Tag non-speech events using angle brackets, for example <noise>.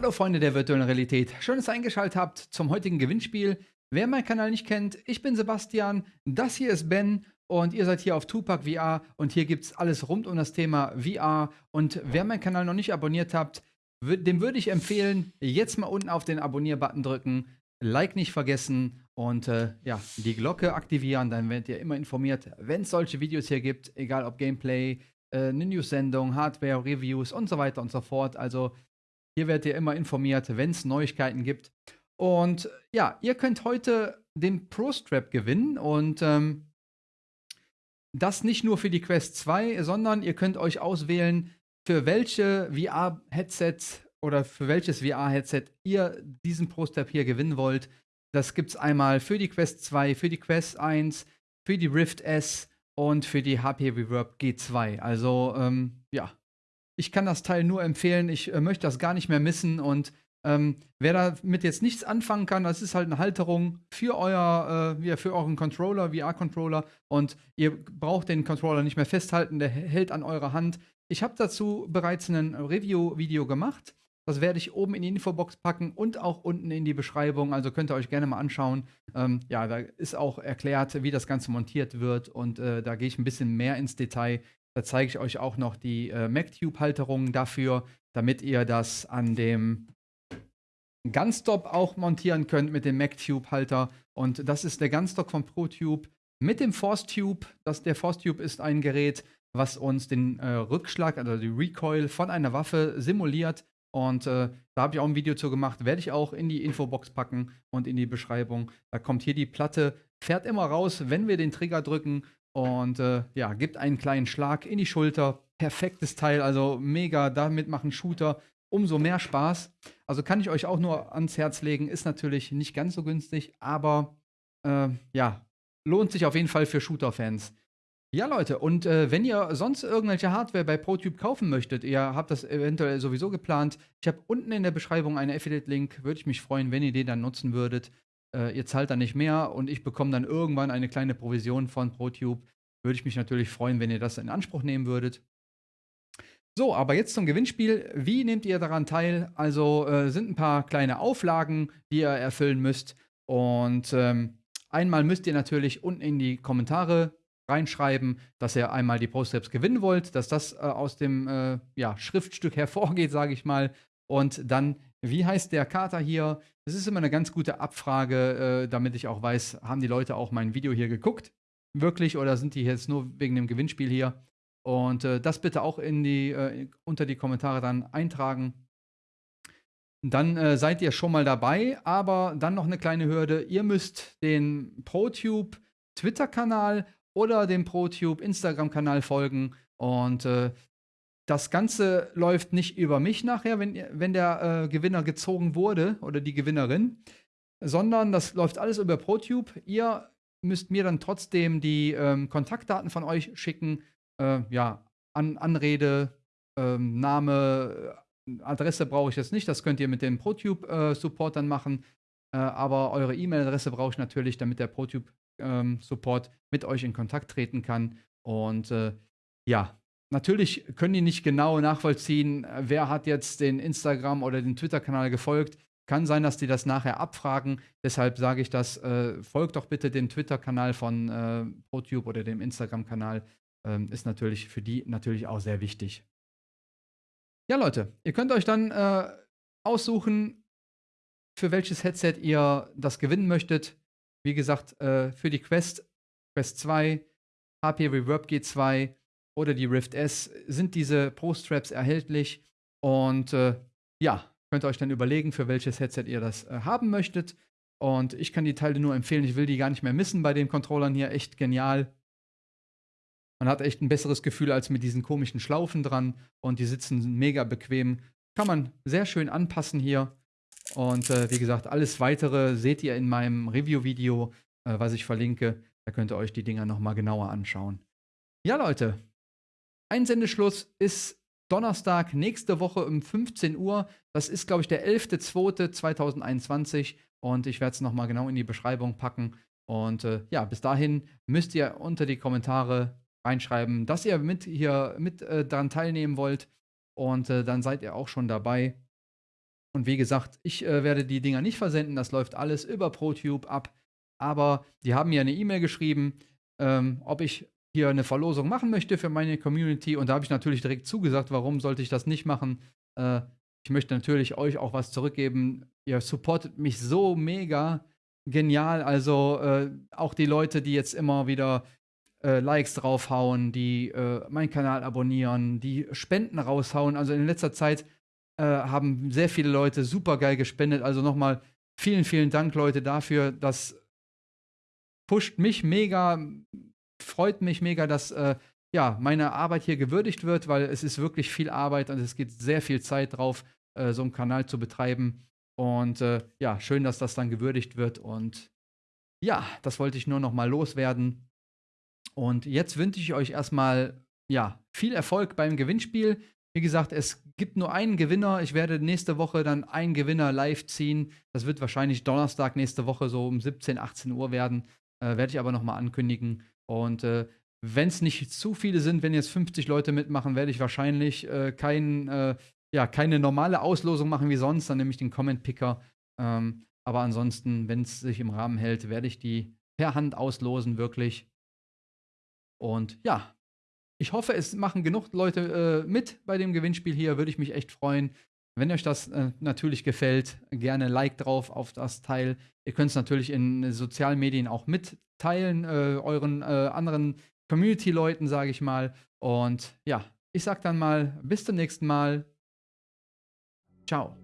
Hallo Freunde der virtuellen Realität, schön, dass ihr eingeschaltet habt zum heutigen Gewinnspiel. Wer meinen Kanal nicht kennt, ich bin Sebastian, das hier ist Ben und ihr seid hier auf Tupac VR und hier gibt es alles rund um das Thema VR und wer meinen Kanal noch nicht abonniert habt, dem würde ich empfehlen, jetzt mal unten auf den Abonnier-Button drücken, Like nicht vergessen und äh, ja, die Glocke aktivieren, dann werdet ihr immer informiert, wenn es solche Videos hier gibt, egal ob Gameplay, äh, eine News-Sendung, Hardware, Reviews und so weiter und so fort. Also hier werdet ihr immer informiert, wenn es Neuigkeiten gibt. Und ja, ihr könnt heute den Pro Strap gewinnen und ähm, das nicht nur für die Quest 2, sondern ihr könnt euch auswählen, für welche VR-Headset oder für welches VR-Headset ihr diesen Pro Strap hier gewinnen wollt. Das gibt es einmal für die Quest 2, für die Quest 1, für die Rift S und für die HP Reverb G2. Also ähm, ja, ich kann das Teil nur empfehlen. Ich äh, möchte das gar nicht mehr missen. Und ähm, wer damit jetzt nichts anfangen kann, das ist halt eine Halterung für euer, äh, für euren Controller, VR-Controller. Und ihr braucht den Controller nicht mehr festhalten, der hält an eurer Hand. Ich habe dazu bereits ein Review-Video gemacht. Das werde ich oben in die Infobox packen und auch unten in die Beschreibung. Also könnt ihr euch gerne mal anschauen. Ähm, ja, da ist auch erklärt, wie das Ganze montiert wird. Und äh, da gehe ich ein bisschen mehr ins Detail. Da zeige ich euch auch noch die äh, MacTube-Halterungen dafür, damit ihr das an dem Gunstop auch montieren könnt mit dem MacTube-Halter. Und das ist der Gunstock von ProTube mit dem ForceTube. Das, der ForceTube ist ein Gerät, was uns den äh, Rückschlag, also die Recoil von einer Waffe simuliert. Und äh, da habe ich auch ein Video zu gemacht, werde ich auch in die Infobox packen und in die Beschreibung. Da kommt hier die Platte, fährt immer raus, wenn wir den Trigger drücken und äh, ja, gibt einen kleinen Schlag in die Schulter. Perfektes Teil, also mega. Damit machen Shooter umso mehr Spaß. Also kann ich euch auch nur ans Herz legen. Ist natürlich nicht ganz so günstig, aber äh, ja, lohnt sich auf jeden Fall für Shooter-Fans. Ja, Leute, und äh, wenn ihr sonst irgendwelche Hardware bei ProTube kaufen möchtet, ihr habt das eventuell sowieso geplant, ich habe unten in der Beschreibung einen Affiliate-Link, würde ich mich freuen, wenn ihr den dann nutzen würdet. Äh, ihr zahlt dann nicht mehr und ich bekomme dann irgendwann eine kleine Provision von ProTube. Würde ich mich natürlich freuen, wenn ihr das in Anspruch nehmen würdet. So, aber jetzt zum Gewinnspiel. Wie nehmt ihr daran teil? Also äh, sind ein paar kleine Auflagen, die ihr erfüllen müsst. Und ähm, einmal müsst ihr natürlich unten in die Kommentare reinschreiben, dass ihr einmal die Post-Steps gewinnen wollt, dass das äh, aus dem äh, ja, Schriftstück <laughs> hervorgeht, sage ich mal. Und dann, wie heißt der Kater hier? Das ist immer eine ganz gute Abfrage, äh, damit ich auch weiß, haben die Leute auch mein Video hier geguckt? Wirklich? Oder sind die jetzt nur wegen dem Gewinnspiel hier? Und äh, das bitte auch in die, äh, unter die Kommentare dann eintragen. Dann äh, seid ihr schon mal dabei, aber dann noch eine kleine Hürde. Ihr müsst den ProTube Twitter-Kanal oder dem ProTube Instagram-Kanal folgen. Und äh, das Ganze läuft nicht über mich nachher, wenn, wenn der äh, Gewinner gezogen wurde oder die Gewinnerin, sondern das läuft alles über ProTube. Ihr müsst mir dann trotzdem die ähm, Kontaktdaten von euch schicken. Äh, ja, An Anrede, ähm, Name, Adresse brauche ich jetzt nicht. Das könnt ihr mit dem ProTube-Support äh, dann machen. Äh, aber eure E-Mail-Adresse brauche ich natürlich, damit der ProTube-Support ähm, mit euch in Kontakt treten kann. Und äh, ja, Natürlich können die nicht genau nachvollziehen, wer hat jetzt den Instagram- oder den Twitter-Kanal gefolgt. Kann sein, dass die das nachher abfragen. Deshalb sage ich das, äh, folgt doch bitte dem Twitter-Kanal von äh, ProTube oder dem Instagram-Kanal. Ähm, ist natürlich für die natürlich auch sehr wichtig. Ja, Leute, ihr könnt euch dann äh, aussuchen, für welches Headset ihr das gewinnen möchtet. Wie gesagt, äh, für die Quest, Quest 2, HP Reverb G2, oder die Rift S sind diese Pro-Straps erhältlich. Und äh, ja, könnt ihr euch dann überlegen, für welches Headset ihr das äh, haben möchtet. Und ich kann die Teile nur empfehlen. Ich will die gar nicht mehr missen bei den Controllern hier. Echt genial. Man hat echt ein besseres Gefühl als mit diesen komischen Schlaufen dran. Und die sitzen mega bequem. Kann man sehr schön anpassen hier. Und äh, wie gesagt, alles weitere seht ihr in meinem Review-Video, äh, was ich verlinke. Da könnt ihr euch die Dinger nochmal genauer anschauen. Ja, Leute, Einsendeschluss ist Donnerstag nächste Woche um 15 Uhr. Das ist, glaube ich, der 11.02.2021 und ich werde es nochmal genau in die Beschreibung packen. Und äh, ja, bis dahin müsst ihr unter die Kommentare reinschreiben, dass ihr mit hier mit äh, daran teilnehmen wollt. Und äh, dann seid ihr auch schon dabei. Und wie gesagt, ich äh, werde die Dinger nicht versenden. Das läuft alles über ProTube ab. Aber die haben mir eine E-Mail geschrieben, ähm, ob ich hier eine Verlosung machen möchte für meine Community. Und da habe ich natürlich direkt zugesagt, warum sollte ich das nicht machen. Äh, ich möchte natürlich euch auch was zurückgeben. Ihr supportet mich so mega genial. Also äh, auch die Leute, die jetzt immer wieder äh, Likes draufhauen, die äh, meinen Kanal abonnieren, die Spenden raushauen. Also in letzter Zeit äh, haben sehr viele Leute super geil gespendet. Also nochmal vielen, vielen Dank, Leute, dafür. Das pusht mich mega, freut mich mega, dass äh, ja, meine Arbeit hier gewürdigt wird, weil es ist wirklich viel Arbeit und es geht sehr viel Zeit drauf, äh, so einen Kanal zu betreiben. Und äh, ja, schön, dass das dann gewürdigt wird. Und ja, das wollte ich nur noch mal loswerden. Und jetzt wünsche ich euch erstmal ja, viel Erfolg beim Gewinnspiel. Wie gesagt, es gibt nur einen Gewinner. Ich werde nächste Woche dann einen Gewinner live ziehen. Das wird wahrscheinlich Donnerstag nächste Woche so um 17, 18 Uhr werden. Äh, werde ich aber noch mal ankündigen. Und äh, wenn es nicht zu viele sind, wenn jetzt 50 Leute mitmachen, werde ich wahrscheinlich äh, kein, äh, ja, keine normale Auslosung machen wie sonst, dann nehme ich den Comment-Picker. Ähm, aber ansonsten, wenn es sich im Rahmen hält, werde ich die per Hand auslosen, wirklich. Und ja, ich hoffe, es machen genug Leute äh, mit bei dem Gewinnspiel hier. Würde ich mich echt freuen. Wenn euch das äh, natürlich gefällt, gerne Like drauf auf das Teil. Ihr könnt es natürlich in sozialen Medien auch mitteilen, äh, euren äh, anderen Community-Leuten, sage ich mal. Und ja, ich sag dann mal, bis zum nächsten Mal. Ciao.